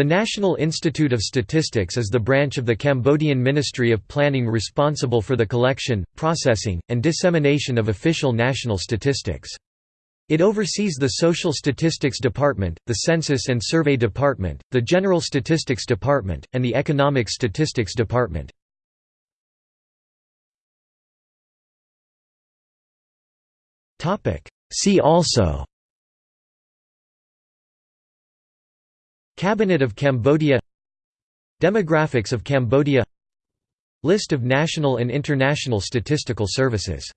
The National Institute of Statistics is the branch of the Cambodian Ministry of Planning responsible for the collection, processing, and dissemination of official national statistics. It oversees the Social Statistics Department, the Census and Survey Department, the General Statistics Department, and the Economic Statistics Department. See also Cabinet of Cambodia Demographics of Cambodia List of national and international statistical services